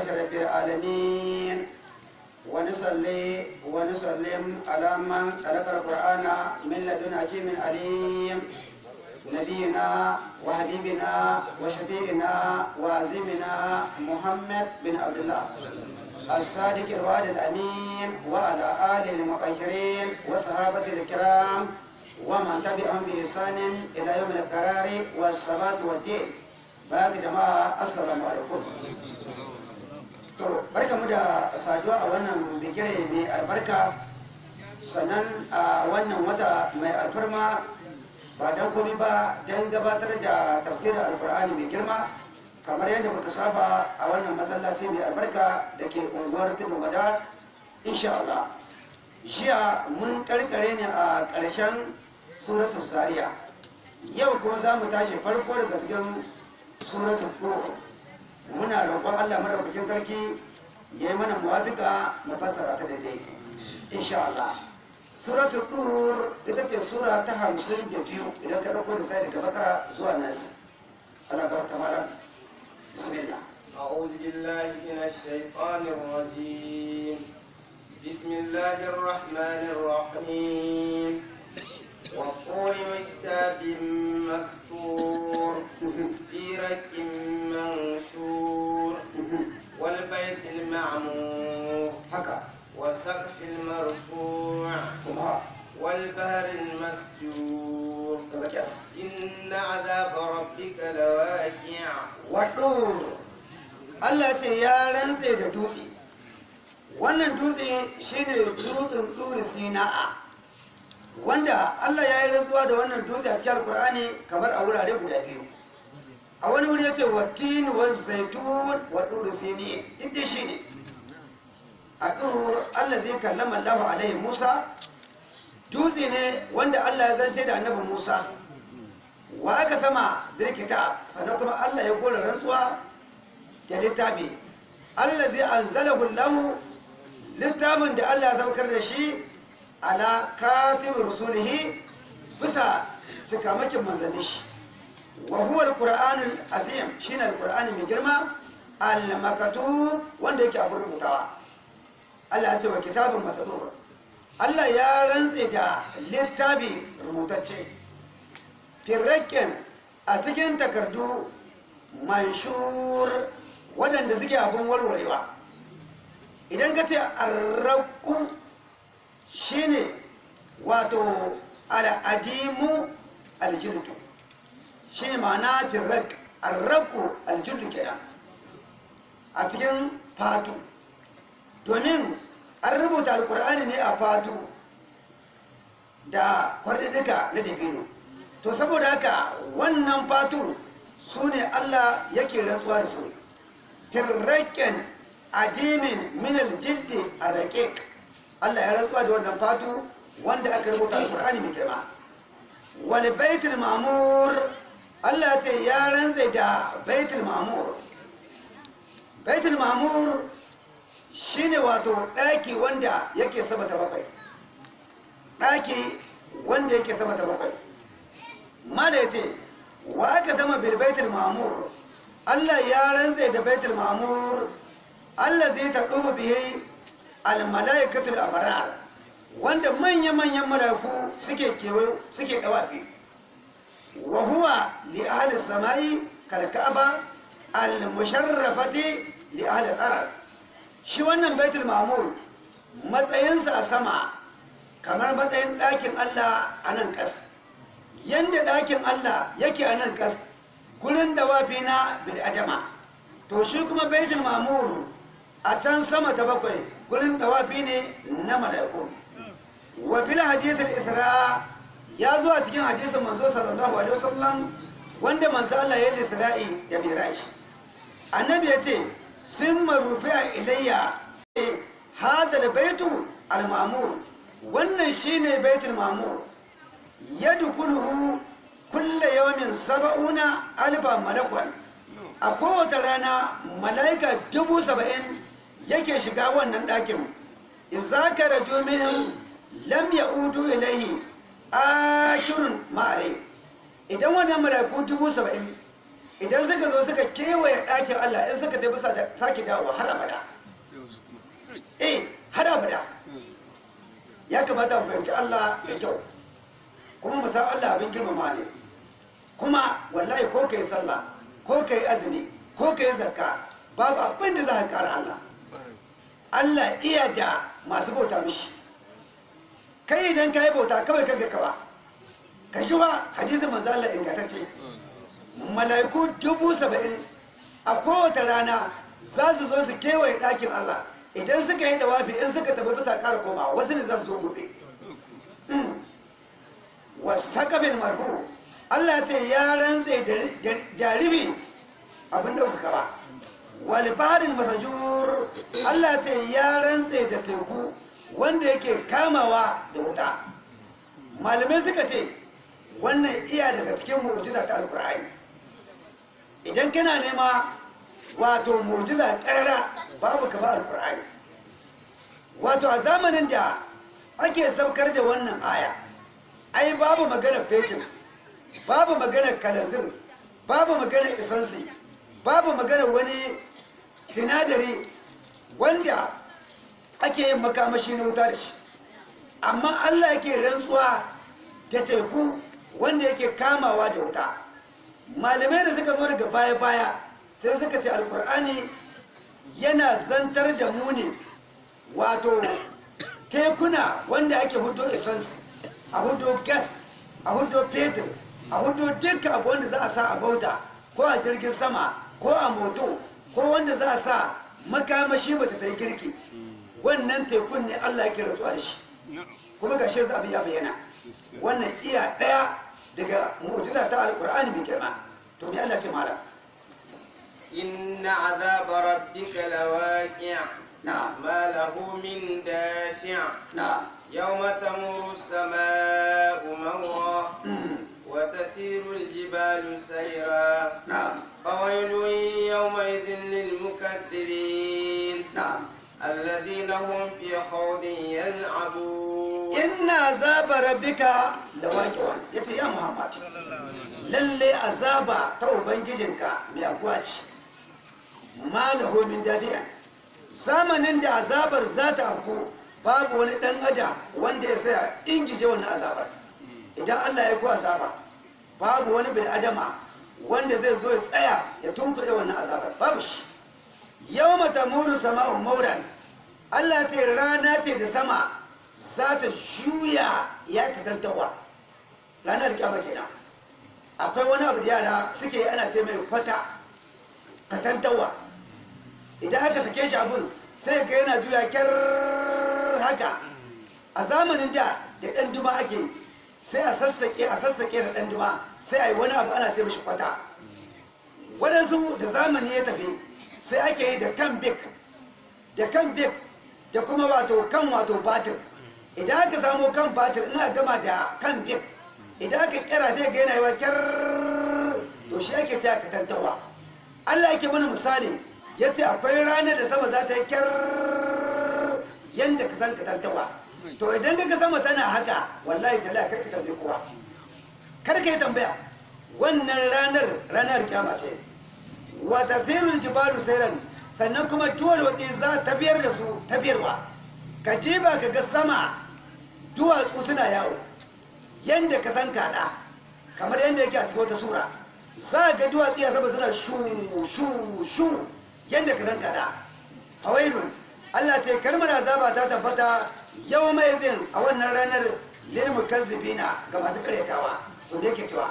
لله رب العالمين. ونصلي ونسلم على من خلق القرآن من لدن حكيم عليم. نبينا وحبيبنا وشفيعنا وعزيمنا محمد بن عبد الله الصادق الوعد الأمين وعلى آله المطهرين وصحابة الكرام ومن تبعهم بإحسان إلى يوم القرار والثبات والدين. bayan jama'a assalamu alaikum to barka mu da saduwa a wannan bigire mai albarka. Sannan a wannan wata mai alfarma ba don komi ba don gabatar da tafsirin alkur'ani mai girma kamar yadda muka saba a wannan masallaci mai albarka da ke unguwar tudun wada insha Allah. Jiya mun karkare ne a ƙarshen suratul zaria yau kuma za mu tashi farko daga cikin suratul tur muna roƙon Allah madaukakin sarki ya yi mana muwafika mu fassara ta daidai insha Allah suratul tur ita ce sura ta hamsin da biyu idan ka ɗauko da sai daga bakara zuwa nasi ana gaba ta malam bismillah أعوذ بالله من الشيطان الرجيم بسم الله الرحمن الرحيم والطور وكتاب مسطور في رك منشور والبيت المعمور haka والسقف المرفوع kuma والبهر المسجور daga kyas إن عذاب ربك لواقع waɗur Allah ce ya rantse da dutse wannan dutse shine dutsen turi sina'a wanda Allah ya yi rantsuwa da wannan dutse a cikin alkur'ani kamar a wurare guda biyu. A wani wuri ya ce wa zaitun wa sini inda shi a tur Allah zai kallama Allah alaihi Musa. Dutse ne wanda Allah ya zance da annabi Musa. Wa aka sama birkita sannan kuma Allah ya gora rantsuwa da littafi. Allah zai anzalahu lahu littafin da Allah ya saukar da shi ala katibin rusulihi bisa cikamakin manzannin shi. Wa huwa alqur'anul azim shine alqur'ani mai girma al-makatub wanda yake abin rubutawa. Allah ya ce wa kitabun masadur Allah ya rantse da littafi rubutacce. Firraken a cikin takardu manshur waɗanda suke abin warwarewa. Idan ka ce arraku shine wato al'adimu aljildu. Shine ma'ana firrak arraku aljildu kenan. A cikin fatu. Domin an rubuta alkur'ani ne a fatu da kwarɗiɗika na dabino. To saboda haka wannan fatun su ne Allah yake rantsuwa da su. Firraken adimin minal jiddi a Allah ya rantsuwa da wannan fatu wanda aka rubuta alƙur'ani mai girma. Wal baitul mamur Allah ce ya rantsa da baitul mamur. Baitul mamur shine wato ɗaki wanda yake sama ta bakwai. Ɗaki wanda yake sama ta bakwai. Mala ya ce wa aka zama bil baitul mamur? Allah ya rantse da baitul mamur Allah zai ta ɗubu bihe al malaikatul abrar wanda manya manyan malaiku suke kewayo suke dawafi. Wa huwa li ahli samai kal ka'aba al musharrafati li ahli al shi wannan baitul mamur matsayinsa a sama kamar matsayin ɗakin Allah a nan ƙasa. Yanda ɗakin Allah yake a nan ƙas gurin dawafi na bil'adama. To shi kuma baitul mamur a can sama ta bakwai gurin dawafi ne na mala'iku. Wa fil hadithul isra ya zo a cikin hadisin manzo sallallahu alaihi wasallam wanda manzo Allah ya yi isra'i da miraj. Annabi ya ce sun marufi'a ilayya hadal baitu al-mamur. Wannan shine baitul mamur. Yadkhuluhu kulla yawmin saba'una alfa malakwan a kowace rana mala'ika dubu saba'in yake shiga wannan ɗakin. Idza karaju minhum lam ya'udu ilayhi akirun ma'alai. Idan wannan mala'iku dubu saba'in idan suka zo suka kewaye ɗakin Allah in suka tafi sake dawowa har abada. Eh har abada. Ya kamata mu fahimci Allah da kyau. Kuma mu san Allah abin girmama ne. Kuma wallahi ko kai sallah ko kai azumi ko kai zakka babu abin da za ka kara Allah. Allah iya da masu bauta mishi. Kai idan ka yi bauta kawai kanka kawa ka ji wa hadisin manzo Allah ingantacce. Mala'iku dubu saba'in a kowace rana za su zo su kewaye ɗakin Allah. Idan suka yi dawafi in suka tafi bisa ƙara koma wasu ne za su zo gobe. Wasakabin marfu. Allah ce ya rantse da ribi abin ɗaukaka ba. Walibarin masajur Allah ce ya rantse da teku wanda yake kamawa da wuta. Malamai suka ce wannan iya daga cikin mu'jiza ta alkur'ani idan kana nema wato mu'jiza ƙarara babu kama alkur'ani wato a zamanin da ake saukar da wannan aya ai babu magana fetur babu magana kalazir babu magana isansi babu magana wani sinadari wanda ake yin makamashi na wuta da shi. Amma allah yake rantsuwa da teku wanda yake kamawa da wuta. Malamai da suka zo daga baya-baya sai suka ce alkur'ani yana zantar da mu ne wato tekuna wanda ake hudo essence a hudo gas a hudo fetur a hudo dukkan abu wanda za a sa a bauta ko a jirgin sama ko a moto ko wanda za a sa makamashi mace ta yi girki wannan tekun ne Allah yake rantsuwa da shi. Kuma ga shi abin ya bayyana. Wannan iya ɗaya daga mu'jiza ta alqur'ani mai girma. To me Allah ce mala inna azaba rabbika lawaqi' na'am. ma lahu min dafi' na'am. yawma tamuru as-samaa'u hmm. wa tasiru al-jibalu sayra. Na'am. فويل يومئذ للمكذبين na'am الذين هم في خوض يلعبون inna azaba rabbika lawaqi'un yace ya muhammad lalle azaba ta ubangijinka mai akuwa ce malahu min dafi'an zamanin da azabar za ta afku babu wani dan adam wanda ya saya ingije wannan azabar idan Allah ya ku azaba babu wani bin adama wanda zai zo ya tsaya ya tunkuɗe wannan azabar. Babu shi. Yau mata muru sama'u mauran. Allah ce rana ce da sama za ta juya ya katantawa. Ranar kyama kenan. Akwai wani abu da yara suke ana ce mai kwata katantawa. Idan aka sake shi abin sai ga yana juya kyar haka. A zamanin da da ɗan duma ake sai a sassaƙe a sassaƙe da ɗan duma sai a yi wani abu ana ce mishi kwata. Waɗansu da zamani ya tafi sai ake yi da kan bik da kan bik da kuma wato kan wato batir. Idan aka samu kan batir ina gama da kan bik. Idan aka kira zai ga yana yawa kyar to shi ake ce aka tantawa Allah yake mana misali ya ce akwai ranar da sama za ta yi kyar yadda ka san to idan ka sama tana haka wallahi tala kar ka tambaye kowa. Kar ka yi tambaya. Wannan ranar ranar kyama ce. Wa tasirul jibalu sayran sannan kuma duwar watsi za ta biyar da su ta biyarwa. Ka diba ka ga sama duwatsu suna yawo. Yanda ka san kaɗa kamar yanda yake a cikin wata sura. Za ga duwatsu a sama suna shu shu shu yanda ka san kaɗa. Fawailun Allah ce kalmar azaba ta tabbata yau mai zin a wannan ranar lil mukazzibina ga masu karyatawa wanda yake cewa